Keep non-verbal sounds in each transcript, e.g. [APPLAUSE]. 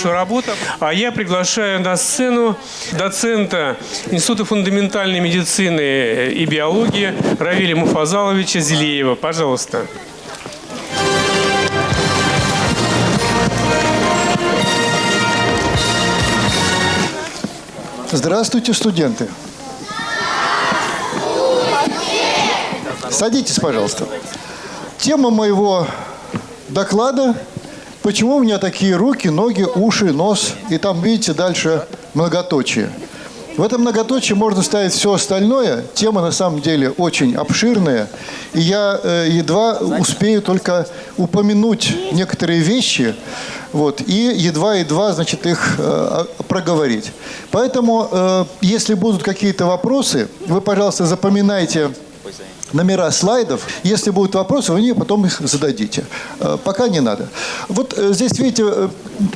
нашу работу. А я приглашаю на сцену доцента Института фундаментальной медицины и биологии Равиля Муфазаловича Зелеева. Пожалуйста. Здравствуйте, студенты. Садитесь, пожалуйста. Тема моего доклада – почему у меня такие руки, ноги, уши, нос, и там, видите, дальше многоточие. В этом многоточии можно ставить все остальное. Тема на самом деле очень обширная. И я э, едва успею только упомянуть некоторые вещи, вот, и едва-едва, значит, их э, проговорить. Поэтому, э, если будут какие-то вопросы, вы, пожалуйста, запоминайте номера слайдов. Если будут вопросы, вы мне потом их зададите. Э, пока не надо. Вот э, здесь, видите, э,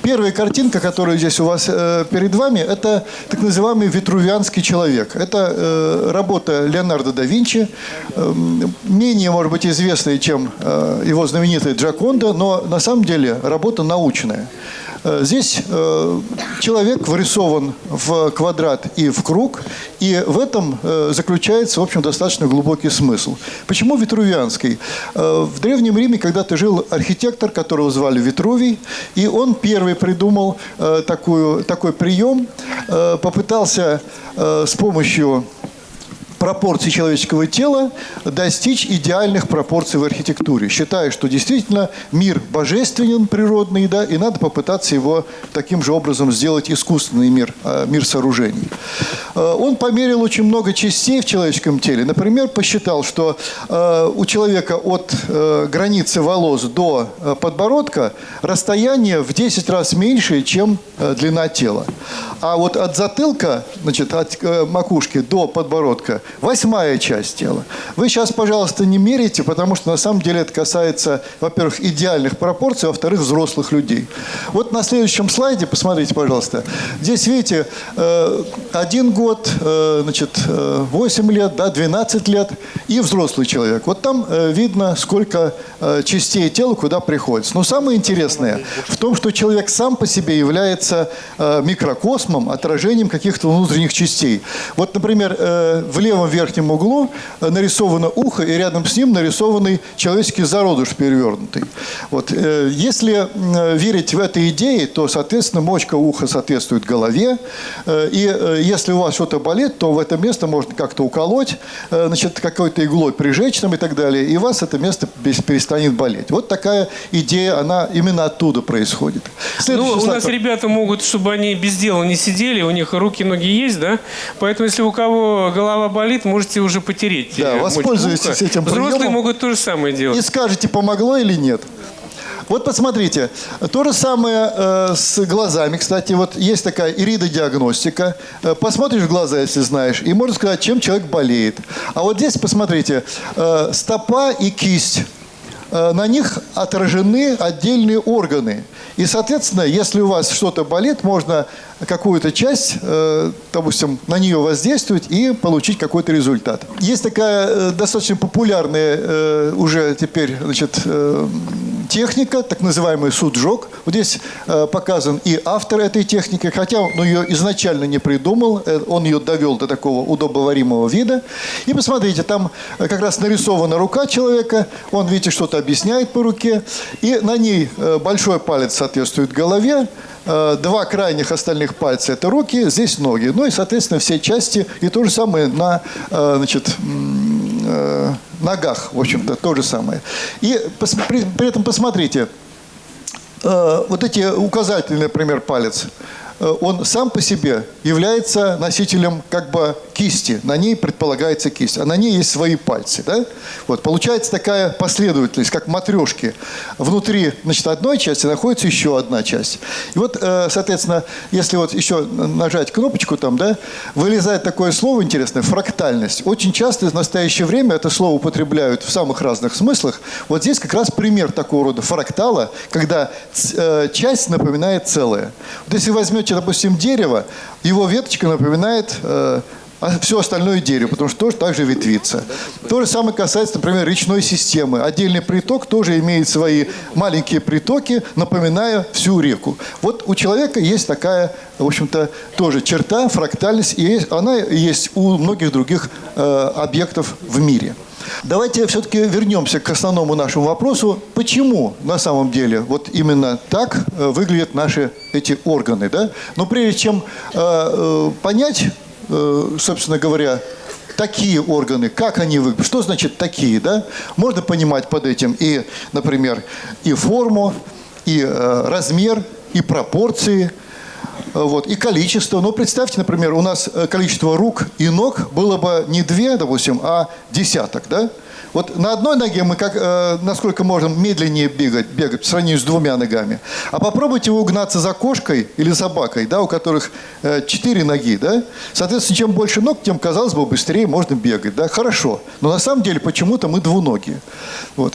первая картинка, которая здесь у вас перед вами, это так называемый витрувианский человек. Это работа Леонардо да Винчи, менее, может быть, известная, чем его знаменитый Джаконда, но на самом деле работа научная. Э, здесь э, человек вырисован в квадрат и в круг, и в этом э, заключается, в общем, достаточно глубокий смысл. Почему Витрувианский? В Древнем Риме когда-то жил архитектор, которого звали Витрувий, и он первый придумал такую, такой прием, попытался с помощью пропорций человеческого тела достичь идеальных пропорций в архитектуре, считая, что действительно мир божественен, природный, да, и надо попытаться его таким же образом сделать искусственный мир, а, мир сооружений. Э, он померил очень много частей в человеческом теле. Например, посчитал, что э, у человека от э, границы волос до подбородка расстояние в 10 раз меньше, чем длина тела. А вот от затылка, значит, от макушки до подбородка Восьмая часть тела. Вы сейчас, пожалуйста, не мерите, потому что на самом деле это касается, во-первых, идеальных пропорций, во-вторых, взрослых людей. Вот на следующем слайде, посмотрите, пожалуйста. Здесь, видите, э, один год, э, значит, 8 э, лет, да, 12 лет и взрослый человек. Вот там видно, сколько частей тела куда приходится. Но самое интересное в том, что человек сам по себе является микрокосмом, отражением каких-то внутренних частей. Вот, например, в левом правом верхнем углу э, нарисовано ухо, и рядом с ним нарисованный человеческий зародыш перевернутый. Вот. Э, если верить в этой идее, то, соответственно, мочка уха соответствует голове. Э, и если у вас что-то болит, то в это место можно как-то уколоть, значит, какой-то иглой прижечь там и так далее, и у вас это место перестанет болеть. Вот такая идея, она именно оттуда происходит. ну, у нас ребята могут, чтобы они без дела не сидели, у них руки, ноги есть, да? Поэтому, если у кого голова болит, болит, можете уже потереть. Да, воспользуйтесь этим приемом. Взрослые могут то же самое делать. И скажете, помогло или нет. Вот посмотрите, то же самое э, с глазами. Кстати, вот есть такая иридодиагностика. Э, посмотришь в глаза, если знаешь, и можно сказать, чем человек болеет. А вот здесь, посмотрите, э, стопа и кисть. Э, на них отражены отдельные органы. И, соответственно, если у вас что-то болит, можно какую-то часть, э, допустим, на нее воздействовать и получить какой-то результат. Есть такая э, достаточно популярная уже теперь значит, техника, так называемый суджок. Вот здесь показан и автор этой техники, хотя он ее изначально не придумал, он ее довел до такого удобоваримого вида. И посмотрите, там как раз нарисована рука человека, он, видите, что-то объясняет по руке, и на ней большой палец соответствует голове, Э, два крайних остальных пальца – это руки, здесь ноги. Ну и, соответственно, все части. И то же самое на э, значит, э, ногах, в общем-то, то же самое. И при, при этом посмотрите, вот эти указательный, например, палец – Э, он сам по себе является носителем как бы кисти. На ней предполагается кисть, а на ней есть свои пальцы. Да? Вот, получается такая последовательность, как матрешки. Внутри значит, одной части находится еще одна часть. И вот, э, соответственно, если вот еще нажать кнопочку там, да, вылезает такое слово интересное – фрактальность. Очень часто в настоящее время это слово употребляют в самых разных смыслах. Вот здесь как раз пример такого рода фрактала, когда э, часть напоминает целое. Вот если возьмете допустим, дерево, его веточка напоминает э, все остальное дерево, потому что тоже так же ветвится. То же самое касается, например, речной системы. Отдельный приток тоже имеет свои маленькие притоки, напоминая всю реку. Вот у человека есть такая, в общем-то, тоже черта, фрактальность, и она есть у многих других э, объектов в мире. Давайте все-таки вернемся к основному нашему вопросу. Почему на самом деле вот именно так э, выглядят наши эти органы? Да? Но прежде чем э, э, понять, э, собственно говоря, такие органы, как они выглядят, что значит такие, да? Можно понимать под этим и, например, и форму, и э, размер, и пропорции, вот, и количество. Ну, представьте, например, у нас э, количество рук и ног было бы не две, допустим, а десяток, да? Вот на одной ноге мы, как, э, насколько можем, медленнее бегать, бегать по сравнению с двумя ногами. А попробуйте угнаться за кошкой или собакой, да, у которых э, четыре ноги, да? Соответственно, чем больше ног, тем, казалось бы, быстрее можно бегать, да? Хорошо. Но на самом деле почему-то мы двуногие. Вот.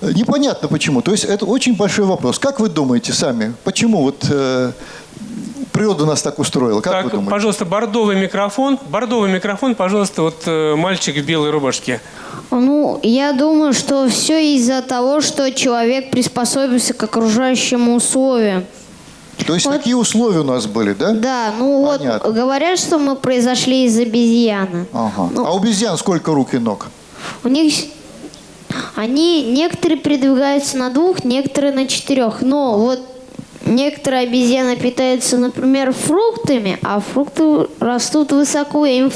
Непонятно почему. То есть это очень большой вопрос. Как вы думаете сами, почему вот э, природа нас так устроила? Как вы Так, думаете? пожалуйста, бордовый микрофон. Бордовый микрофон, пожалуйста, вот э, мальчик в белой рубашке. Ну, я думаю, что все из-за того, что человек приспособился к окружающим условиям. То есть вот- такие условия у нас были, да? Да, ну Понятно. вот говорят, что мы произошли из обезьяны. Ага. Ну, А у обезьян сколько рук и ног? у них они некоторые передвигаются на двух, некоторые на четырех. Но вот некоторые обезьяны питаются, например, фруктами, а фрукты растут высоко, и им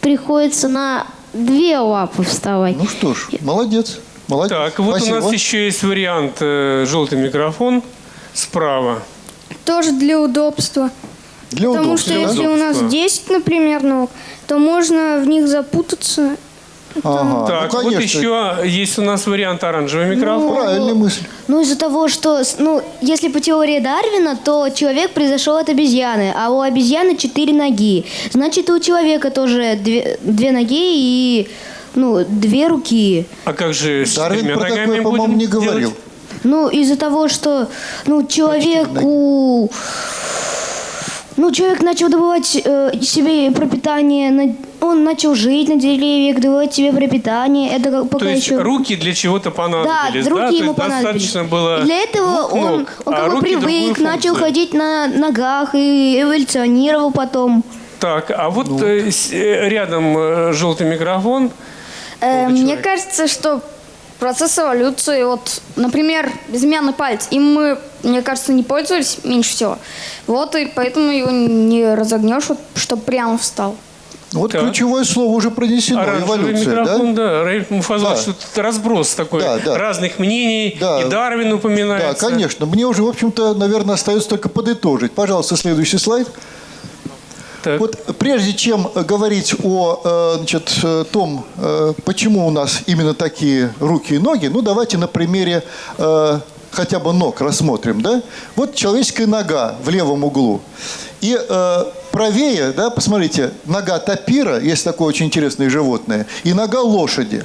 приходится на две лапы вставать. Ну что ж, молодец. Молодец. Так, вот Спасибо. у нас еще есть вариант э, желтый микрофон справа. Тоже для удобства. Для Потому что удобства, да? если у нас Удобства. 10, например, ног, то можно в них запутаться. Ага, так, ну, вот конечно. еще есть у нас вариант оранжевый Ну, микрофон. Правильная мысль. Ну, из-за того, что, ну, если по теории Дарвина, то человек произошел от обезьяны, а у обезьяны четыре ноги. Значит, и у человека тоже две, две ноги и, ну, две руки. А как же с Дарвин четырьмя про ногами такое, по-моему, не говорил. делать? Ну, из-за того, что, ну, человеку... Ну, человек начал добывать э, себе пропитание, на- он начал жить на деревьях, добывать себе пропитание. Это как- пока То есть еще... руки для чего-то Да, понадобились, руки да? Ему есть понадобились. достаточно было И для этого он, он а как бы привык, начал ходить на ногах и эволюционировал потом. Так, а вот Ну. э, э, рядом э, желтый микрофон. Э, мне человек. кажется, что процесс эволюции, вот, например, безымянный палец, им мы, мне кажется, не пользовались меньше всего. Вот, и поэтому его не разогнешь, вот, чтобы прямо встал. Вот Так. ключевое слово уже пронесено. Оранжевый Эволюция, микрофон, да? да. Раиль Да. тут разброс такой Да, да. разных мнений. Да. И Дарвин Да, упоминается. конечно. Мне уже, в общем-то, наверное, остается только подытожить. Пожалуйста, следующий слайд. Так. Вот прежде чем говорить о э, значит, э, том, э, почему у нас именно такие руки и ноги, ну давайте на примере хотя бы ног рассмотрим. Да? Вот человеческая нога в левом углу. И э, правее, да, посмотрите, нога тапира, есть такое очень интересное животное, и нога лошади.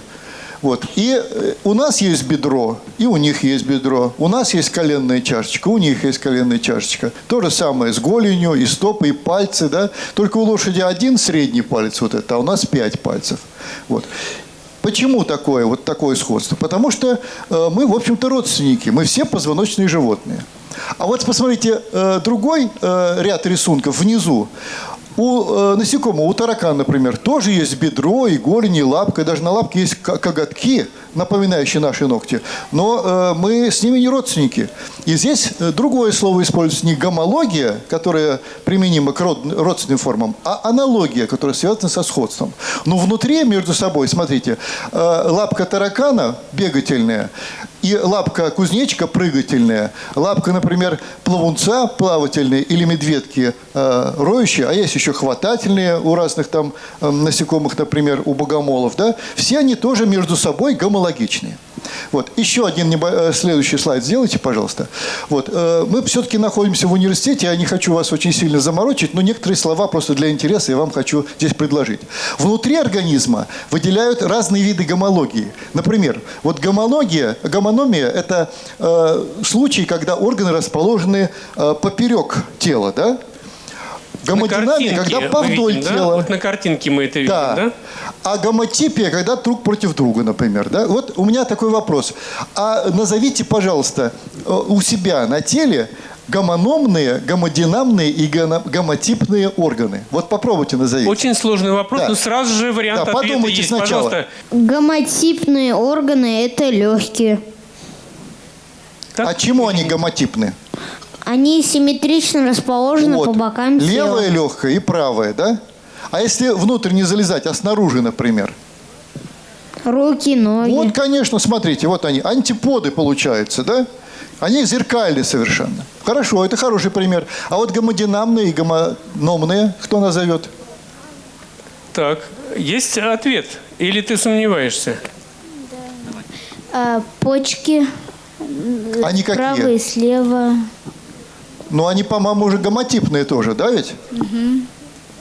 Вот. И э, у нас есть бедро, и у них есть бедро. У нас есть коленная чашечка, у них есть коленная чашечка. То же самое с голенью, и стопы, и пальцы. Да? Только у лошади один средний палец вот это, а у нас пять пальцев. Вот. Почему такое, вот такое сходство? Потому что э, мы, в общем-то, родственники. Мы все позвоночные животные. А вот посмотрите, э, другой э, ряд рисунков внизу. У э, насекомого, у таракана, например, тоже есть бедро, и голень, и лапка. И даже на лапке есть ко- коготки, напоминающие наши ногти. Но э, мы с ними не родственники. И здесь э, другое слово используется не гомология, которая применима к род- родственным формам, а аналогия, которая связана со сходством. Но внутри между собой, смотрите, э, лапка таракана бегательная, и лапка кузнечика прыгательная, лапка, например, плавунца плавательная или медведки э, роющие, а есть еще хватательные у разных там э, насекомых, например, у богомолов, да, все они тоже между собой гомологичные. Вот. Еще один э, следующий слайд сделайте, пожалуйста. Вот. э, Мы все-таки находимся в университете, я не хочу вас очень сильно заморочить, но некоторые слова просто для интереса я вам хочу здесь предложить. Внутри организма выделяют разные виды гомологии. Например, вот гомология, гомономия – это э, случай, когда органы расположены э, поперек тела, да? Гомодинамия, картинке когда повдоль видим, да? тела. Вот на картинке мы это видим, Да. да? А гомотипия, когда друг против друга, например. Да? Вот у меня такой вопрос. А назовите, пожалуйста, э, у себя на теле гомономные, гомодинамные и гомотипные органы. Вот попробуйте назовите. Очень сложный вопрос, Да. но сразу же вариант Да, ответа подумайте есть. сначала. Пожалуйста. Гомотипные органы – это легкие. Так, а чему они гомотипны? Они симметрично расположены Вот. по бокам тела. легкое и правое, да? А если внутрь не залезать, а снаружи, например? Руки, ноги. Вот, конечно, смотрите, вот они, антиподы получаются, да? Они зеркальны совершенно. Хорошо, это хороший пример. А вот гомодинамные и гомономные, кто назовет? Так, есть ответ? Или ты сомневаешься? А, почки Они справа какие? и слева. Ну, они, по-моему, уже гомотипные тоже, да ведь?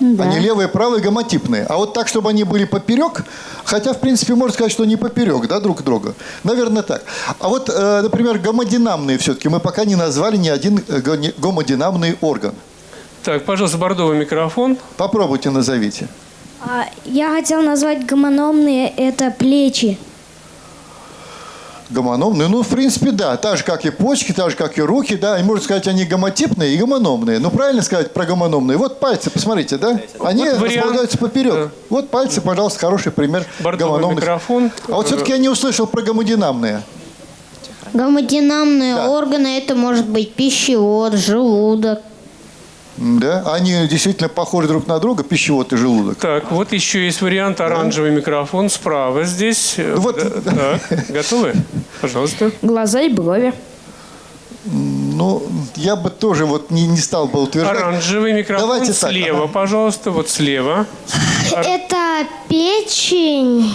Да. Они левые и правые гомотипные. А вот так, чтобы они были поперек, хотя, в принципе, можно сказать, что не поперек, да, друг друга. Наверное, так. А вот, э, например, гомодинамные все-таки мы пока не назвали ни один э, гомодинамный орган. Так, пожалуйста, бордовый микрофон. Попробуйте назовите. А, я хотел назвать гомономные это плечи. Гомономные, ну, в принципе, да. Так же, как и почки, так же, как и руки, да. И можно сказать, они гомотипные и гомономные. Ну, правильно сказать про гомономные? Вот пальцы, посмотрите, да? Они Вот вариант. располагаются поперек. Да. Вот пальцы, пожалуйста, хороший пример Бордовый гомономных. микрофон. А вот все-таки я не услышал про гомодинамные. Гомодинамные Да. органы – это может быть пищевод, желудок. Да? Они действительно похожи друг на друга, пищевод и желудок. Так, вот еще есть вариант оранжевый микрофон справа здесь. Вот. Да, Так, готовы? Пожалуйста. Глаза и брови. Ну, я бы тоже вот не, не стал бы утверждать. Оранжевый микрофон Давайте так, слева, ага. пожалуйста, вот слева. Это печень,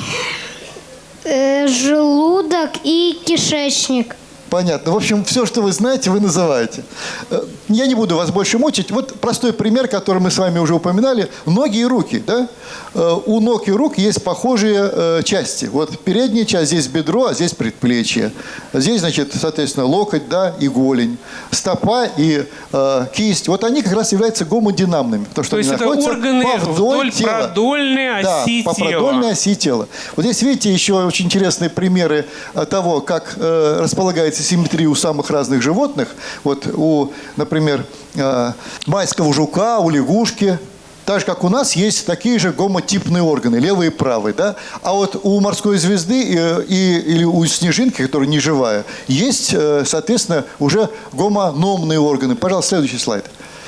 э, желудок и кишечник. Понятно. В общем, все, что вы знаете, вы называете. Э, Я не буду вас больше мучить. Вот простой пример, который мы с вами уже упоминали. Ноги и руки. Да? Э, У ног и рук есть похожие э, части. Вот передняя часть, здесь бедро, а здесь предплечье. Здесь, значит, соответственно, локоть да, и голень. Стопа и э, кисть. Вот они как раз являются гомодинамными. Потому что То есть это органы повдоль вдоль тела. продольной Да, оси по тела. продольной оси тела. Вот здесь, видите, еще очень интересные примеры того, как э, располагается симметрия у самых разных животных. Вот у, например, э, майского жука, у лягушки. Так же, как у нас есть такие же гомотипные органы, левый и правый. Да? А вот у морской звезды и, и- или у снежинки, которая не живая, есть, э, соответственно, уже гомономные органы. Пожалуйста, следующий слайд.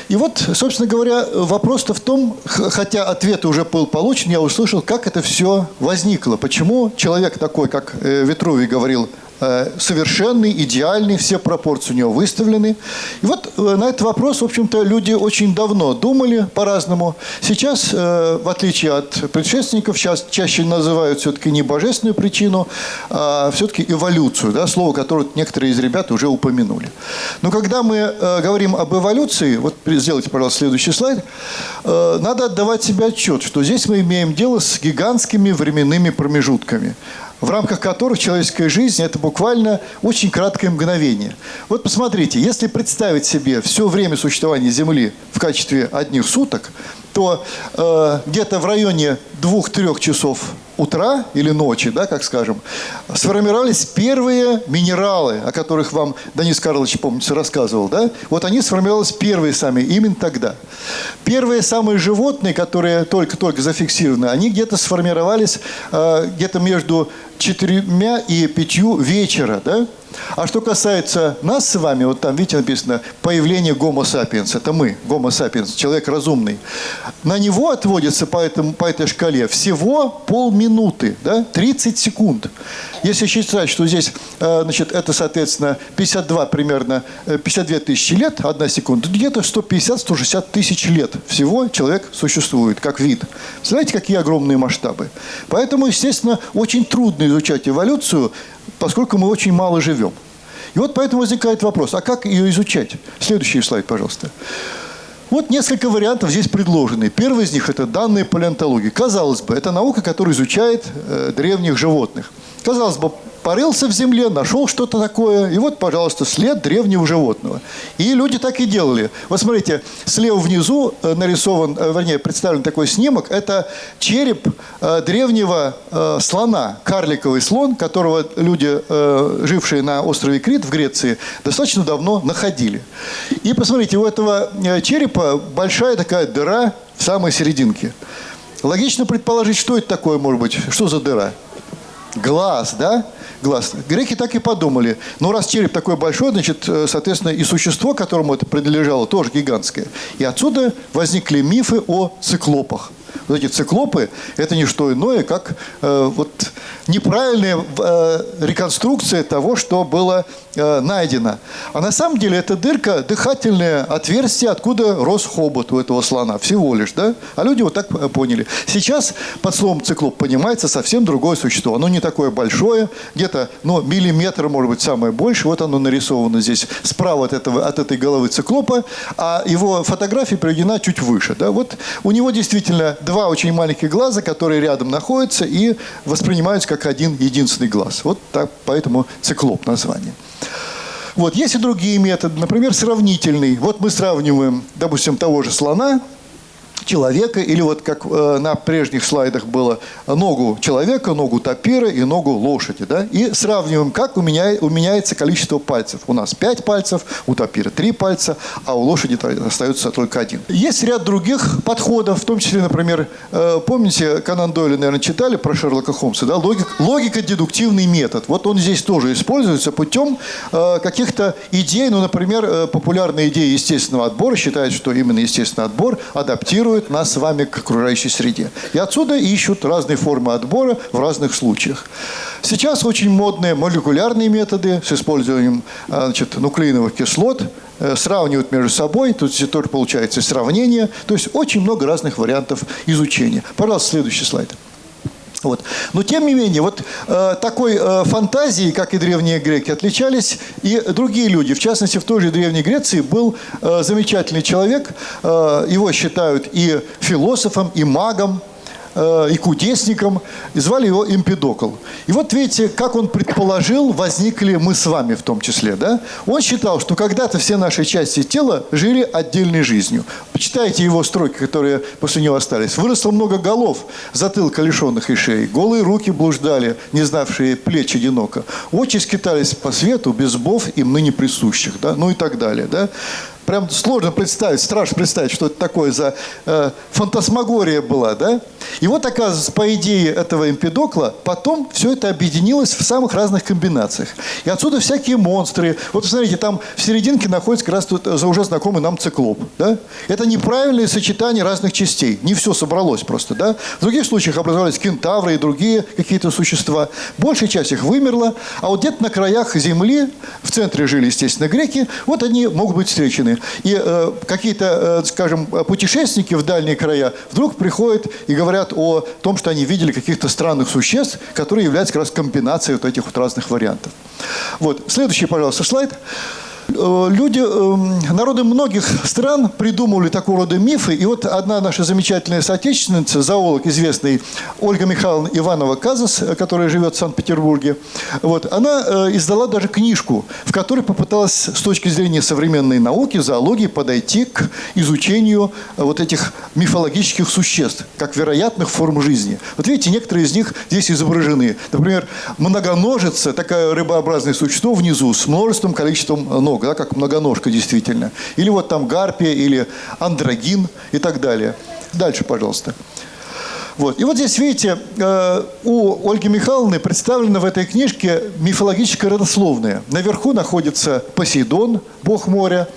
И вот, собственно говоря, вопрос-то в том, хотя ответ уже был получен, я услышал, как это все возникло. Почему человек такой, как э, Ветрувий говорил, э, совершенный, идеальный, все пропорции у него выставлены. И вот э, на этот вопрос, в общем-то, люди очень давно думали по-разному. Сейчас, э, в отличие от предшественников, сейчас чаще называют все-таки не божественную причину, а все-таки эволюцию, да, слово, которое некоторые из ребят уже упомянули. Но когда мы э, говорим об эволюции, вот сделайте, пожалуйста, следующий слайд, э, надо отдавать себе отчет, что здесь мы имеем дело с гигантскими временными промежутками в рамках которых человеческая жизнь – это буквально очень краткое мгновение. Вот посмотрите, если представить себе все время существования Земли в качестве одних суток, то э, где-то в районе двух-трех часов утра или ночи, да, как скажем, сформировались первые минералы, о которых вам Денис Карлович, помните, рассказывал. Да? Вот они сформировались первые сами, именно тогда. Первые самые животные, которые только-только зафиксированы, они где-то сформировались э, где-то между четырьмя и пятью вечера. Да? А что касается нас с вами, вот там, видите, написано «появление гомо сапиенс». Это мы, гомо сапиенс, человек разумный. На него отводится по, этому, по этой шкале всего полминуты, да? 30 секунд. Если считать, что здесь, э, значит, это, соответственно, 52 примерно, э, 52 тысячи лет, одна секунда, то где-то 150-160 тысяч лет всего человек существует, как вид. Представляете, какие огромные масштабы? Поэтому, естественно, очень трудно изучать эволюцию, поскольку мы очень мало живем. И вот поэтому возникает вопрос, а как ее изучать? Следующий слайд, пожалуйста. Вот несколько вариантов здесь предложены. Первый из них – это данные палеонтологии. Казалось бы, это наука, которая изучает э, древних животных. Казалось бы, порылся в земле, нашел что-то такое, и вот, пожалуйста, след древнего животного. И люди так и делали. Вот смотрите, слева внизу э, нарисован, э, вернее, представлен такой снимок. Это череп э, древнего слона, карликовый слон, которого люди, жившие на острове Крит в Греции, достаточно давно находили. И посмотрите, у этого черепа большая такая дыра в самой серединке. Логично предположить, что это такое может быть, что за дыра? Глаз, да? Глаз. Греки так и подумали. Ну, раз череп такой большой, значит, э, соответственно, и существо, которому это принадлежало, тоже гигантское. И отсюда возникли мифы о циклопах. Вот эти циклопы – это не что иное, как э, вот неправильная э, реконструкция того, что было э, найдено. А на самом деле эта дырка – дыхательное отверстие, откуда рос хобот у этого слона. Всего лишь, да? А люди вот так э, поняли. Сейчас под словом циклоп понимается совсем другое существо. Оно не такое большое, где-то ну, миллиметр, может быть, самое больше. Вот оно нарисовано здесь справа от, этого, от этой головы циклопа, а его фотография приведена чуть выше. Да? Вот у него действительно два очень маленьких глаза, которые рядом находятся и воспринимаются как один единственный глаз. Вот так, поэтому циклоп название. Вот, есть и другие методы, например, сравнительный. Вот мы сравниваем, допустим, того же слона, человека, или вот как э, на прежних слайдах было, ногу человека, ногу тапира и ногу лошади. Да? И сравниваем, как уменяй, уменяется количество пальцев. У нас 5 пальцев, у тапира 3 пальца, а у лошади остается только один. Есть ряд других подходов, в том числе, например, э, помните, Конан Дойля, наверное, читали про Шерлока Холмса, да? Логик, логико-дедуктивный метод. Вот он здесь тоже используется путем э, каких-то идей, ну, например, э, популярная идея естественного отбора считает, что именно естественный отбор адаптирует нас с вами к окружающей среде. И отсюда ищут разные формы отбора в разных случаях. Сейчас очень модные молекулярные методы с использованием а, значит, нуклеиновых кислот, э, сравнивают между собой, тут тоже получается сравнение. То есть очень много разных вариантов изучения. Пожалуйста, следующий слайд. Вот. Но тем не менее, вот э, такой э, фантазией, как и древние греки, отличались и другие люди. В частности, в той же Древней Греции был э, замечательный человек, э, его считают и философом, и магом, э, и кудесником, и звали его Эмпидокл. И вот видите, как он предположил, возникли мы с вами в том числе. Да? Он считал, что когда-то все наши части тела жили отдельной жизнью. Почитайте его строки, которые после него остались. Выросло много голов, затылка лишенных и шеи. Голые руки блуждали, не знавшие плеч одиноко. Очи скитались по свету, без зубов им ныне присущих. Да? Ну и так далее. Да? Прям сложно представить, страшно представить, что это такое за э, фантасмагория была, да? И вот, оказывается, по идее этого Эмпидокла, потом все это объединилось в самых разных комбинациях. И отсюда всякие монстры. Вот, посмотрите, там в серединке находится как раз тут за уже знакомый нам циклоп, да? Это неправильное сочетание разных частей. Не все собралось просто, да? В других случаях образовались кентавры и другие какие-то существа. Большая часть их вымерла, а вот где-то на краях Земли, в центре жили, естественно, греки, вот они могут быть встречены. И э, какие-то, э, скажем, путешественники в дальние края вдруг приходят и говорят о том, что они видели каких-то странных существ, которые являются как раз комбинацией вот этих вот разных вариантов. Вот. Следующий, пожалуйста, слайд. Э, люди, э, народы многих стран придумывали такого рода мифы. И вот одна наша замечательная соотечественница, зоолог известный Ольга Михайловна Иванова-Казас, которая живет в Санкт-Петербурге, вот, она э, издала даже книжку, в которой попыталась с точки зрения современной науки, зоологии, подойти к изучению вот этих мифологических существ, как вероятных форм жизни. Вот видите, некоторые из них здесь изображены. Например, многоножица, такое рыбообразное существо внизу с множеством количеством ног много, да, как многоножка действительно. Или вот там гарпия, или андрогин и так далее. Дальше, пожалуйста. Вот. И вот здесь, видите, э, у Ольги Михайловны представлена в этой книжке мифологическая родословная. Наверху находится Посейдон, бог моря.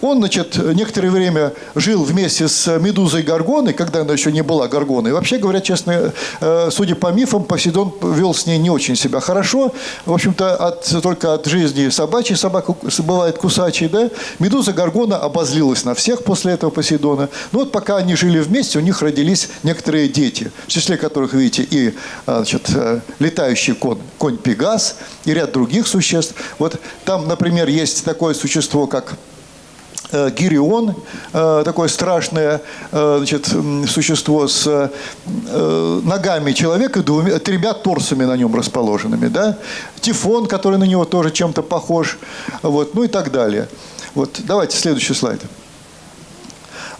Э, он, значит, некоторое время жил вместе с Медузой Гаргоной, когда она еще не была Гаргоной. Вообще говоря, честно, э, судя по мифам, Посейдон вел с ней не очень себя хорошо. В общем-то, от, только от жизни собачьей собака бывает кусачей, да? Медуза Гаргона обозлилась на всех после этого Посейдона. Ну вот пока они жили вместе, у них родились некоторые дети, в числе которых, видите, и а, значит, э, летающий конь, конь Пегас, и ряд других существ. Вот там, например, есть такое существо, как э, Гирион, э, такое страшное э, значит, существо с э, ногами человека, двумя, тремя торсами на нем расположенными. Да? Тифон, который на него тоже чем-то похож, вот, ну и так далее. Вот, давайте следующий слайд.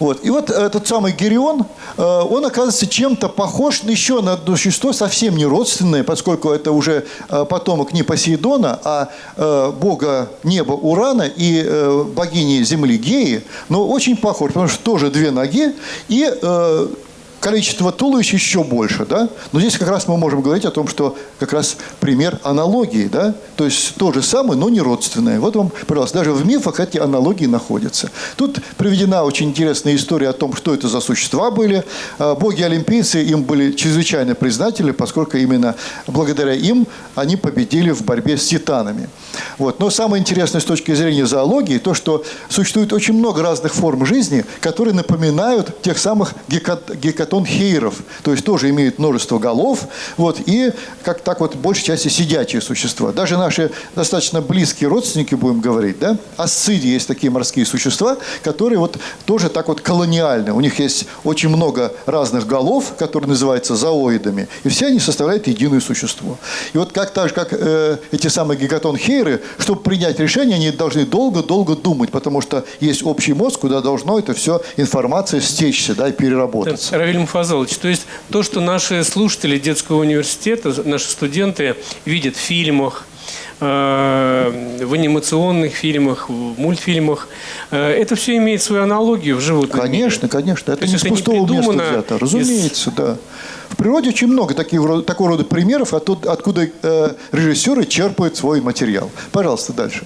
Вот. И вот этот самый Герион, э, он оказывается чем-то похож еще на одно существо, совсем не родственное, поскольку это уже э, потомок не Посейдона, а э, бога неба Урана и богини земли Геи, но очень похож, потому что тоже две ноги и количество туловищ еще больше, да? Но здесь как раз мы можем говорить о том, что как раз пример аналогии, да? То есть то же самое, но не родственное. Вот вам, пожалуйста, даже в мифах эти аналогии находятся. Тут приведена очень интересная история о том, что это за существа были. А, Боги-олимпийцы им были чрезвычайно признательны, поскольку именно благодаря им они победили в борьбе с титанами. Вот. Но самое интересное с точки зрения зоологии, то, что существует очень много разных форм жизни, которые напоминают тех самых гекатонхейров, то есть тоже имеют множество голов, вот, и как так вот, большей части сидячие существа. Даже наши достаточно близкие родственники, будем говорить, да, асциди есть такие морские существа, которые вот тоже так вот колониальны. У них есть очень много разных голов, которые называются зооидами, и все они составляют единое существо. И вот как так же, как э, эти самые гекатонхейры, чтобы принять решение, они должны долго-долго думать, потому что есть общий мозг, куда должно это все информация стечься, да, и переработаться. Равиль Муфазалович, то есть то, что наши слушатели детского университета, наши студенты видят в фильмах, э, в анимационных фильмах, в мультфильмах, э, это все имеет свою аналогию в животном Конечно, мире. конечно. Это То не с это не пустого места взято. из- Разумеется, да. В природе очень много таких, такого рода примеров, оттуда- откуда э, режиссеры черпают свой материал. Пожалуйста, дальше.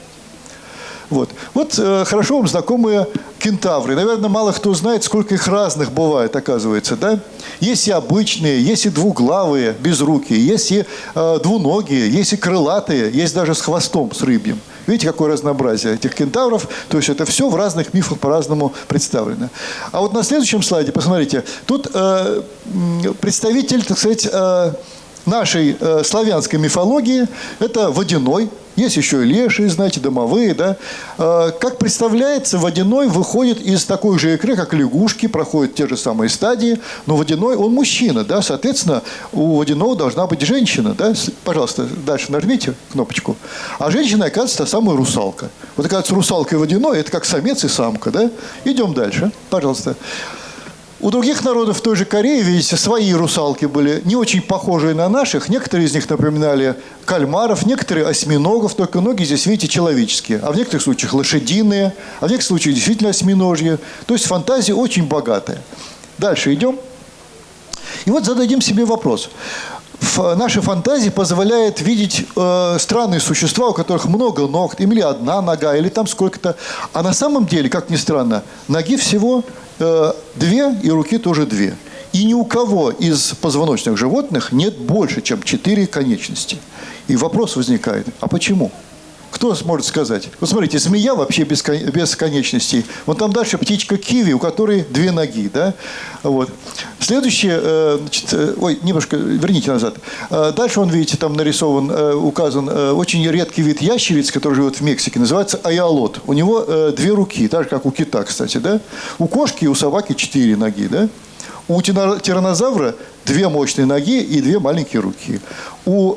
Вот, вот э, хорошо вам знакомые кентавры. Наверное, мало кто знает, сколько их разных бывает, оказывается, да? Есть и обычные, есть и двуглавые, безрукие, есть и э, двуногие, есть и крылатые, есть даже с хвостом, с рыбьим. Видите, какое разнообразие этих кентавров? То есть это все в разных мифах по-разному представлено. А вот на следующем слайде, посмотрите, тут э, представитель, так сказать, э, нашей э, славянской мифологии это водяной. Есть еще и лешие, знаете, домовые, да. Э, как представляется, водяной выходит из такой же икры, как лягушки, проходит те же самые стадии, но водяной, он мужчина, да, соответственно, у водяного должна быть женщина, да. Пожалуйста, дальше нажмите кнопочку. А женщина, оказывается, та самая русалка. Вот, оказывается, русалка и водяной – это как самец и самка, да. Идем дальше, пожалуйста. У других народов той же Корее, видите, свои русалки были не очень похожие на наших. Некоторые из них напоминали кальмаров, некоторые осьминогов, только ноги здесь, видите, человеческие. А в некоторых случаях лошадиные, а в некоторых случаях действительно осьминожьи. То есть фантазия очень богатая. Дальше идем. И вот зададим себе вопрос. Наша фантазия позволяет видеть э, странные существа, у которых много ног, или одна нога, или там сколько-то. А на самом деле, как ни странно, ноги всего э, две, и руки тоже две. И ни у кого из позвоночных животных нет больше, чем четыре конечности. И вопрос возникает, а почему? Кто сможет сказать? Вот смотрите, змея вообще без, без конечностей. Вон там дальше птичка киви, у которой две ноги. Да? Вот. Следующее, э, значит, э, ой, немножко верните назад. Э, Дальше он, видите, там нарисован, указан очень редкий вид ящериц, который живет в Мексике, называется айолот. У него две руки, так же, как у кита, кстати. Да? У кошки и у собаки четыре ноги. Да? У тираннозавра две мощные ноги и две маленькие руки. У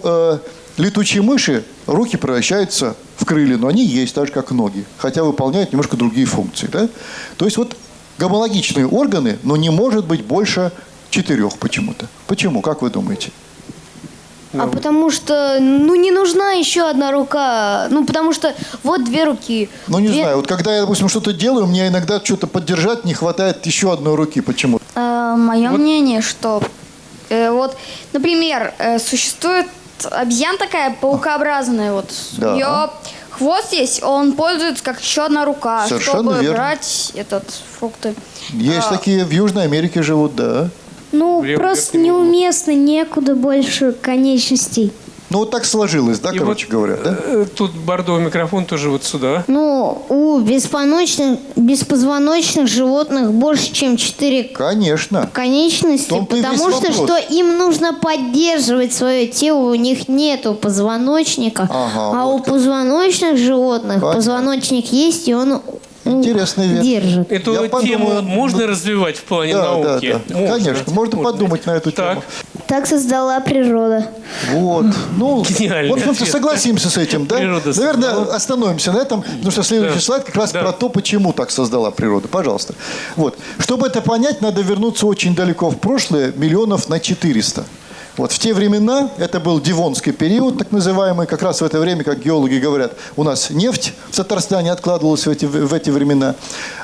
летучей мыши руки превращаются в крылья, но они есть так же, как ноги, хотя выполняют немножко другие функции. Да? То есть вот гомологичные органы, но не может быть больше четырех почему-то. Почему? Как вы думаете? А потому что, ну, не нужна еще одна рука. Ну, потому что вот две руки. Ну, не Две- знаю. Вот когда я, допустим, что-то делаю, мне иногда что-то поддержать не хватает еще одной руки. Почему? мое мнение, что э, вот, например, э, существует обезьяна такая паукообразная, вот Да. у нее хвост есть, он пользуется как еще одна рука, Совершенно чтобы верно. брать этот фрукты. Есть А. такие в Южной Америке живут, да. Ну, Вряд- просто неуместно, некуда больше конечностей. Ну, вот так сложилось, да, И короче вот, говоря, да? э, Тут бордовый микрофон тоже вот сюда. Ну, у беспоночных, беспозвоночных животных больше, чем четыре Конечно. конечности, потому что, вопрос. что им нужно поддерживать свое тело, у них нету позвоночника, Ага, а вот у как. позвоночных животных Понятно. позвоночник есть, и он Интересная вещь. держит. Эту Я тему подумаю, можно развивать в плане Да, да, науки? да. Конечно, можно подумать на эту Так. тему. Так создала природа. Вот. Ну, [LAUGHS] Гениальный в общем-то, ответ. согласимся с этим, да? Природа Наверное, создала. остановимся на этом, потому что следующий Да. слайд как раз Да. про то, почему так создала природа. Пожалуйста. Вот. Чтобы это понять, надо вернуться очень далеко в прошлое, миллионов на 400. Вот в те времена, это был Дивонский период, так называемый, как раз в это время, как геологи говорят, у нас нефть в Татарстане откладывалась в эти, в эти времена.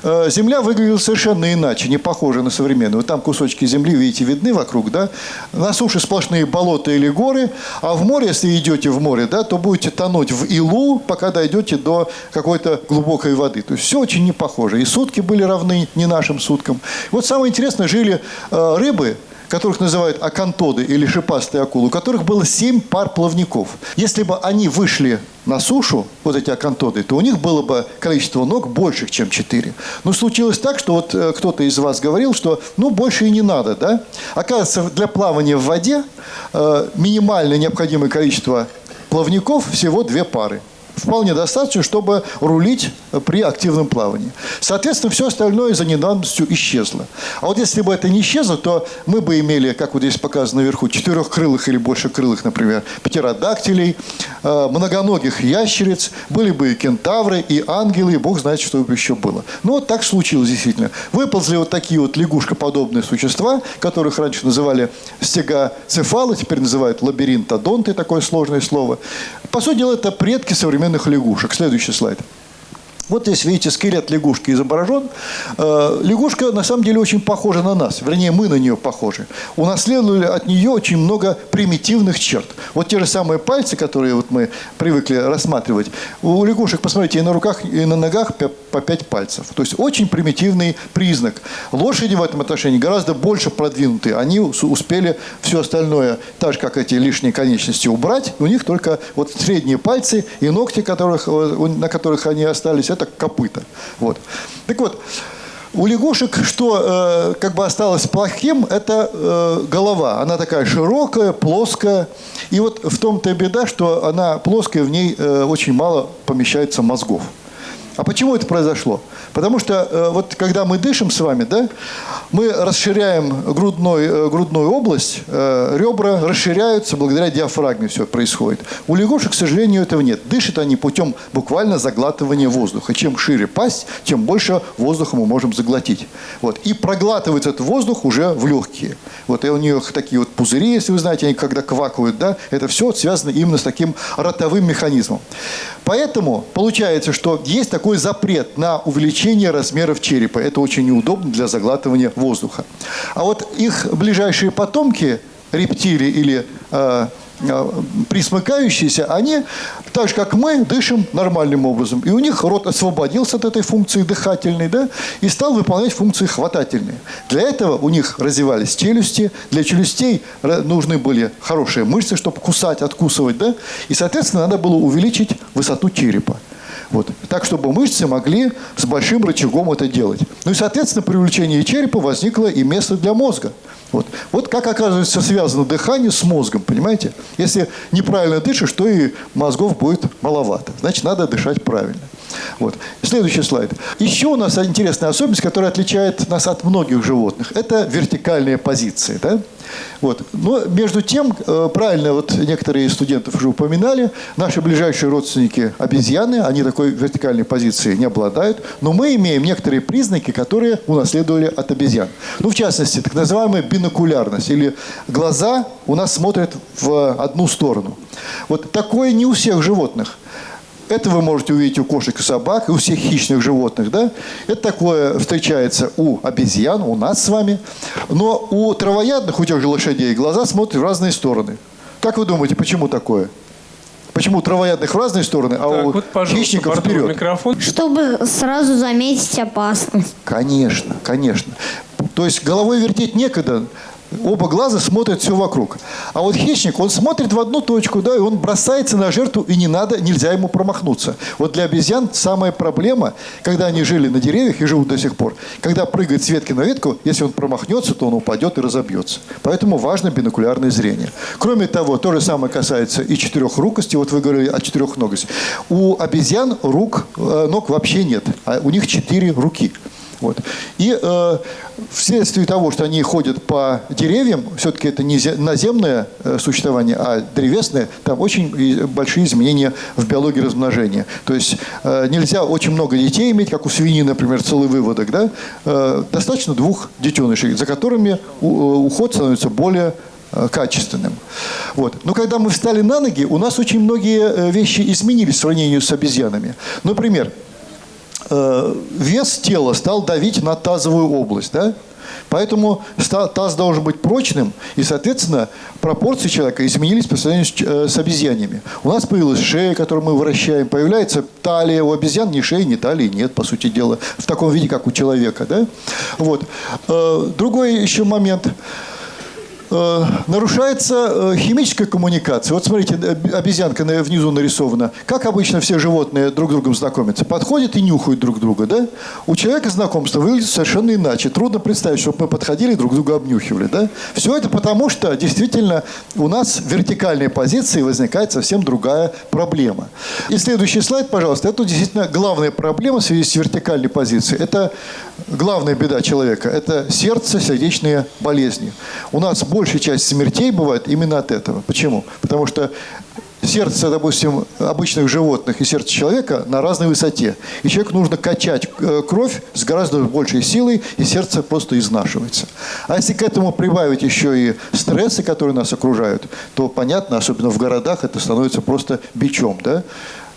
Э, Земля выглядела совершенно иначе, не похожа на современную. Там кусочки земли, видите, видны вокруг, да? На суше сплошные болота или горы, а в море, если идете в море, да, то будете тонуть в илу, пока дойдете до какой-то глубокой воды. То есть все очень не похоже. И сутки были равны не нашим суткам. Вот самое интересное, жили э, рыбы, которых называют акантоды или шипастые акулы, у которых было семь пар плавников. Если бы они вышли на сушу, вот эти акантоды, то у них было бы количество ног больше, чем четыре. Но случилось так, что вот э, кто-то из вас говорил, что ну больше и не надо, да? Оказывается, для плавания в воде э, минимальное необходимое количество плавников всего две пары вполне достаточно, чтобы рулить при активном плавании. Соответственно, все остальное за недавностью исчезло. А вот если бы это не исчезло, то мы бы имели, как вот здесь показано наверху, четырехкрылых или большекрылых, например, птеродактилей, э, многоногих ящериц, были бы и кентавры, и ангелы, и бог знает, что бы еще было. Ну, вот так случилось действительно. Выползли вот такие вот лягушкоподобные существа, которых раньше называли стегоцефалы, теперь называют лабиринтодонты, такое сложное слово. По сути дела, это предки современных лягушек. Следующий слайд. Вот здесь, видите, скелет лягушки изображен. Э, Лягушка, на самом деле, очень похожа на нас. Вернее, мы на нее похожи. Унаследовали от нее очень много примитивных черт. Вот те же самые пальцы, которые вот мы привыкли рассматривать. У лягушек, посмотрите, и на руках, и на ногах по пять пальцев. То есть очень примитивный признак. Лошади в этом отношении гораздо больше продвинуты. Они ус- успели все остальное, так же, как эти лишние конечности, убрать. У них только вот средние пальцы и ногти, которых, э, на которых они остались, это копыта. Вот. Так вот, у лягушек, что э, как бы осталось плохим, это э, голова. Она такая широкая, плоская. И вот в том-то беда, что она плоская, в ней э, очень мало помещается мозгов. А почему это произошло? Потому что э, вот когда мы дышим с вами, да, мы расширяем грудной, э, грудную область, э, ребра расширяются, благодаря диафрагме все происходит. У лягушек, к сожалению, этого нет. Дышат они путем буквально заглатывания воздуха. Чем шире пасть, тем больше воздуха мы можем заглотить. Вот. И проглатывается этот воздух уже в легкие. Вот и у них такие вот пузыри, если вы знаете, они когда квакают, да, это все связано именно с таким ротовым механизмом. Поэтому получается, что есть такой запрет на увеличение размеров черепа. Это очень неудобно для заглатывания воздуха. А вот их ближайшие потомки, рептилии или э, э, присмыкающиеся, они, так же как мы, дышим нормальным образом. И у них рот освободился от этой функции дыхательной, да, и стал выполнять функции хватательные. Для этого у них развивались челюсти, для челюстей ра- нужны были хорошие мышцы, чтобы кусать, откусывать, да, и, соответственно, надо было увеличить высоту черепа. Вот. Так, чтобы мышцы могли с большим рычагом это делать. Ну и, соответственно, при увеличении черепа возникло и место для мозга. Вот. вот как, оказывается, связано дыхание с мозгом, понимаете? Если неправильно дышишь, то и мозгов будет маловато. Значит, надо дышать правильно. Вот. Следующий слайд. Еще у нас интересная особенность, которая отличает нас от многих животных. Это вертикальные позиции. Да? Вот. Но между тем, э, правильно вот некоторые студентов уже упоминали, наши ближайшие родственники обезьяны, они такой вертикальной позиции не обладают, но мы имеем некоторые признаки, которые унаследовали от обезьян. Ну, в частности, так называемая бинокулярность, или глаза у нас смотрят в одну сторону. Вот такое не у всех животных. Это вы можете увидеть у кошек и собак, и у всех хищных животных. Да? Это такое встречается у обезьян, у нас с вами. Но у травоядных, у тех же лошадей, глаза смотрят в разные стороны. Как вы думаете, почему такое? Почему у травоядных в разные стороны, а Так, у вот, хищников вперед? микрофон. Чтобы сразу заметить опасность. Конечно, конечно. То есть головой вертеть некогда. Оба глаза смотрят все вокруг. А вот хищник, он смотрит в одну точку, да, и он бросается на жертву, и не надо, нельзя ему промахнуться. Вот для обезьян самая проблема, когда они жили на деревьях и живут до сих пор, когда прыгает с ветки на ветку, если он промахнется, то он упадет и разобьется. Поэтому важно бинокулярное зрение. Кроме того, то же самое касается и четырехрукости. Вот вы говорили о четырехногости. У обезьян рук, э, ног вообще нет, а у них четыре руки. Вот. И э, вследствие того, что они ходят по деревьям, все-таки это не наземное э, существование, а древесное, там очень большие изменения в биологии размножения. То есть э, нельзя очень много детей иметь, как у свиньи, например, целый выводок. Да? Э, достаточно двух детенышей, за которыми э, уход становится более э, качественным. Вот. Но когда мы встали на ноги, у нас очень многие вещи изменились в сравнении с обезьянами. Например, вес тела стал давить на тазовую область, да? Поэтому таз должен быть прочным, и, соответственно, пропорции человека изменились по сравнению с, э, с обезьянами. У нас появилась шея, которую мы вращаем, появляется талия. У обезьян ни шеи, ни талии нет, по сути дела, в таком виде, как у человека. Да? Вот. Э, другой еще момент – Э, нарушается э, химическая коммуникация. Вот смотрите, обезьянка внизу нарисована. Как обычно все животные друг с другом знакомятся? Подходят и нюхают друг друга, да? У человека знакомство выглядит совершенно иначе. Трудно представить, чтобы мы подходили друг друга обнюхивали, да? Все это потому, что действительно у нас в вертикальной позиции возникает совсем другая проблема. И следующий слайд, пожалуйста. Это действительно главная проблема в связи с вертикальной позицией. Это главная беда человека. Это сердце, сердечные болезни. У нас большая часть смертей бывает именно от этого. Почему? Потому что сердце, допустим, обычных животных и сердце человека на разной высоте. И человеку нужно качать э, кровь с гораздо большей силой, и сердце просто изнашивается. А если к этому прибавить еще и стрессы, которые нас окружают, то понятно, особенно в городах, это становится просто бичом. Да?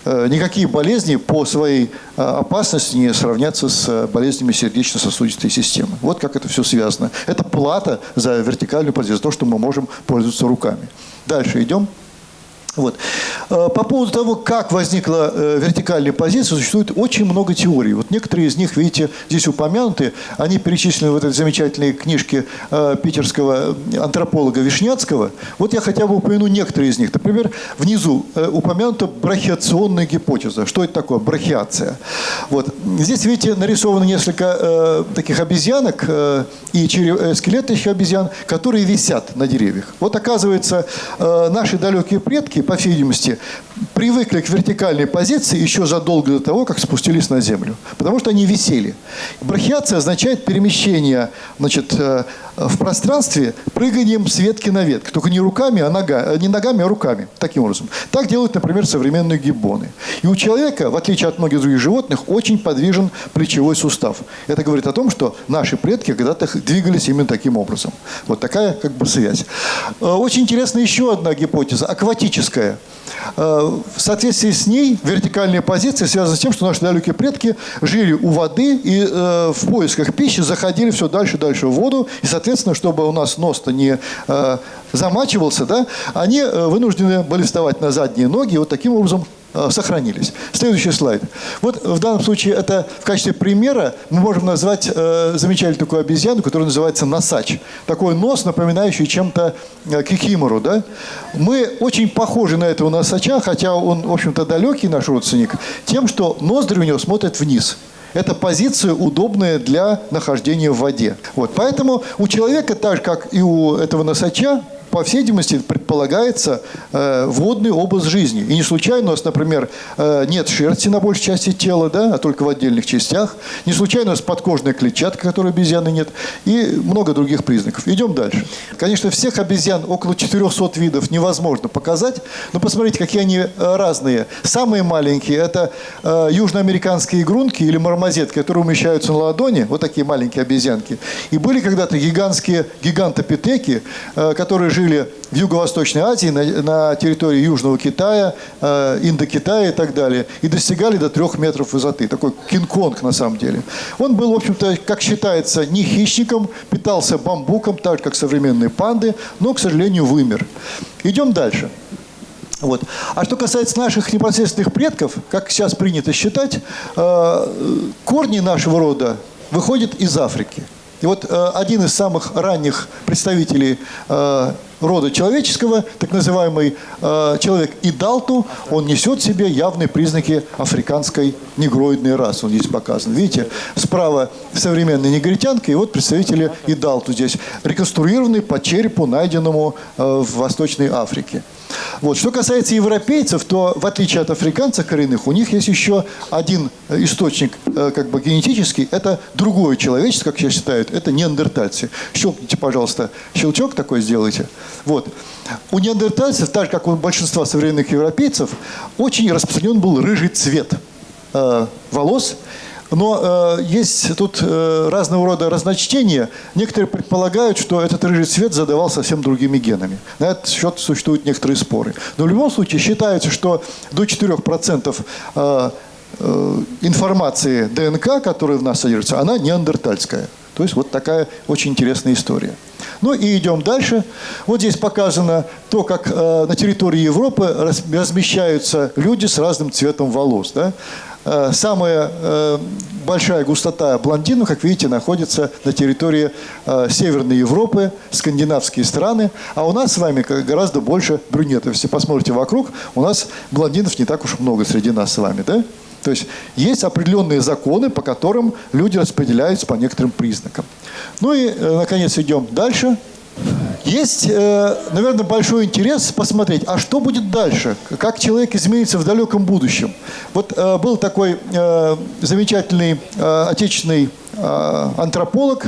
Э, никакие болезни по своей э, опасности не сравнятся с э, болезнями сердечно-сосудистой системы. Вот как это все связано. Это плата за вертикальную за то, что мы можем пользоваться руками. Дальше идем. Вот. Э, по поводу того, как возникла э, вертикальная позиция, существует очень много теорий. Вот некоторые из них, видите, здесь упомянуты. Они перечислены в этой замечательной книжке э, питерского антрополога Вишняцкого. Вот я хотя бы упомяну некоторые из них. Например, внизу упомянута брахиационная гипотеза. Что это такое? Брахиация. Вот. Здесь, видите, нарисовано несколько таких обезьянок и скелеты еще обезьян, которые висят на деревьях. Вот оказывается, наши далекие предки по всей видимости, привыкли к вертикальной позиции еще задолго до того, как спустились на землю. Потому что они висели. Брахиация означает перемещение значит, э, в пространстве прыганием с ветки на ветку. Только не руками, а нога, не ногами, а руками. Таким образом. Так делают, например, современные гиббоны. И у человека, в отличие от многих других животных, очень подвижен плечевой сустав. Это говорит о том, что наши предки когда-то двигались именно таким образом. Вот такая как бы связь. Э, очень интересна еще одна гипотеза, акватическая. Э, в соответствии с ней вертикальная позиция связана с тем, что наши далекие предки жили у воды и э, в поисках пищи заходили все дальше и дальше в воду. И, соответственно, чтобы у нас нос-то не э, замачивался, да, они вынуждены были вставать на задние ноги и вот таким образом Э, сохранились. Следующий слайд. Вот в данном случае это в качестве примера мы можем назвать э, замечательную такую обезьяну, которая называется носач. Такой нос, напоминающий чем-то э, кикимору. Да? Мы очень похожи на этого носача, хотя он, в общем-то, далекий наш родственник, тем, что ноздри у него смотрят вниз. Это позиция удобная для нахождения в воде. Вот. Поэтому у человека, так же как и у этого носача, по всей видимости, предполагается э, водный образ жизни. И не случайно у нас, например, э, нет шерсти на большей части тела, да, а только в отдельных частях. Не случайно у нас подкожная клетчатка, которой обезьяны нет. И много других признаков. Идем дальше. Конечно, всех обезьян, около 400 видов, невозможно показать. Но посмотрите, какие они разные. Самые маленькие – это э, южноамериканские грунки или мармозетки, которые умещаются на ладони. Вот такие маленькие обезьянки. И были когда-то гигантские гигантопитеки, э, которые жили жили в Юго-Восточной Азии, на, на территории Южного Китая, э, Индокитая и так далее, и достигали до трех метров высоты. Такой Кинг-Конг на самом деле. Он был, в общем-то, как считается, не хищником, питался бамбуком, так как современные панды, но, к сожалению, вымер. Идем дальше. Вот. А что касается наших непосредственных предков, как сейчас принято считать, э, корни нашего рода выходят из Африки. И вот э, один из самых ранних представителей э, рода человеческого, так называемый э, человек Идалту, он несет в себе явные признаки африканской негроидной расы. Он здесь показан. Видите, справа современная негритянка, и вот представители Идалту здесь, реконструированные по черепу, найденному э, в Восточной Африке. Вот. Что касается европейцев, то в отличие от африканцев коренных, у них есть еще один э, источник э, как бы генетический. Это другое человечество, как я считаю, это неандертальцы. Щелкните, пожалуйста, щелчок такой сделайте. Вот. У неандертальцев, так же как у большинства современных европейцев, очень распространен был рыжий цвет э, волос. Но э, есть тут э, разного рода разночтения. Некоторые предполагают, что этот рыжий цвет задавал совсем другими генами. На этот счет существуют некоторые споры. Но в любом случае считается, что до 4% э, э, информации ДНК, которая в нас содержится, она неандертальская. То есть вот такая очень интересная история. Ну и идем дальше. Вот здесь показано то, как э, на территории Европы раз, размещаются люди с разным цветом волос. Да? Э, самая э, большая густота блондинов, как видите, находится на территории э, Северной Европы, скандинавские страны. А у нас с вами гораздо больше брюнетов. Если посмотрите вокруг, у нас блондинов не так уж много среди нас с вами. Да? То есть есть определенные законы, по которым люди распределяются по некоторым признакам. Ну и, наконец, идем дальше. Есть, наверное, большой интерес посмотреть, а что будет дальше, как человек изменится в далеком будущем. Вот был такой замечательный отечественный антрополог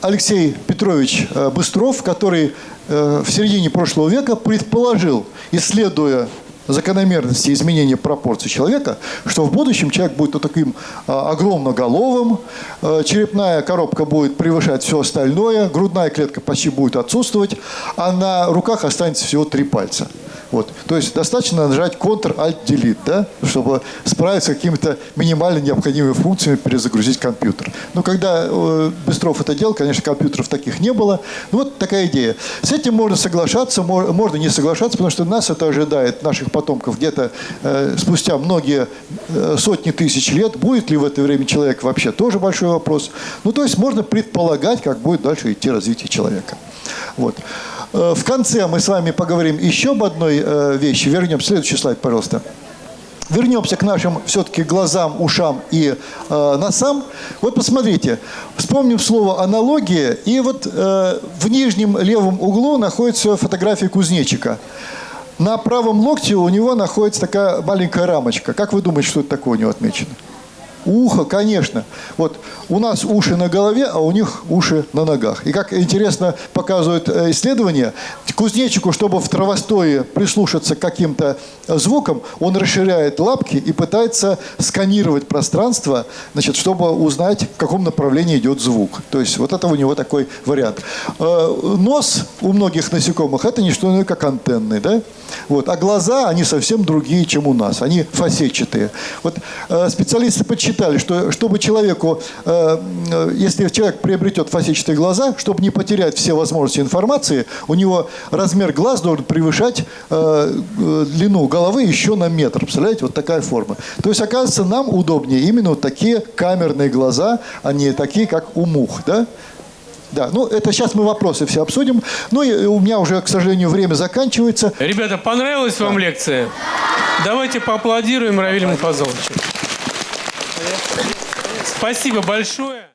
Алексей Петрович Быстров, который в середине прошлого века предположил, исследуя закономерности изменения пропорций человека, что в будущем человек будет вот таким а, огромноголовым, а, черепная коробка будет превышать все остальное, грудная клетка почти будет отсутствовать, а на руках останется всего три пальца. Вот. То есть достаточно нажать Ctrl-Alt-Delete, да, чтобы справиться с какими-то минимально необходимыми функциями, перезагрузить компьютер. Но когда э, Быстров это делал, конечно, компьютеров таких не было. Ну, вот такая идея. С этим можно соглашаться, можно не соглашаться, потому что нас это ожидает, наших потомков, где-то э, спустя многие э, сотни тысяч лет. Будет ли в это время человек вообще, тоже большой вопрос. Ну, то есть можно предполагать, как будет дальше идти развитие человека. Вот. Э, в конце мы с вами поговорим еще об одной э, вещи. Вернемся. Следующий слайд, пожалуйста. Вернемся к нашим все-таки глазам, ушам и э, носам. Вот посмотрите, вспомним слово аналогия. И вот э, в нижнем левом углу находится фотография кузнечика. На правом локте у него находится такая маленькая рамочка. Как вы думаете, что это такое у него отмечено? Ухо, конечно. Вот у нас уши на голове, а у них уши на ногах. И как интересно показывают э, исследования, кузнечику, чтобы в травостое прислушаться к каким-то звукам, он расширяет лапки и пытается сканировать пространство, значит, чтобы узнать, в каком направлении идет звук. То есть вот это у него такой вариант. Э, нос у многих насекомых – это не что иное, как антенны. Да? Вот. А глаза, они совсем другие, чем у нас. Они фасетчатые. Вот э, специалисты подсчитали, что чтобы человеку, э, э, если человек приобретет фасетчатые глаза, чтобы не потерять все возможности информации, у него размер глаз должен превышать э, длину головы еще на метр. Представляете, вот такая форма. То есть, оказывается, нам удобнее именно вот такие камерные глаза, а не такие, как у мух. Да? Да, ну это сейчас мы вопросы все обсудим. Ну и у меня уже, к сожалению, время заканчивается. Ребята, понравилась вам лекция? Давайте поаплодируем Равилю Муфазоловичу. Спасибо большое.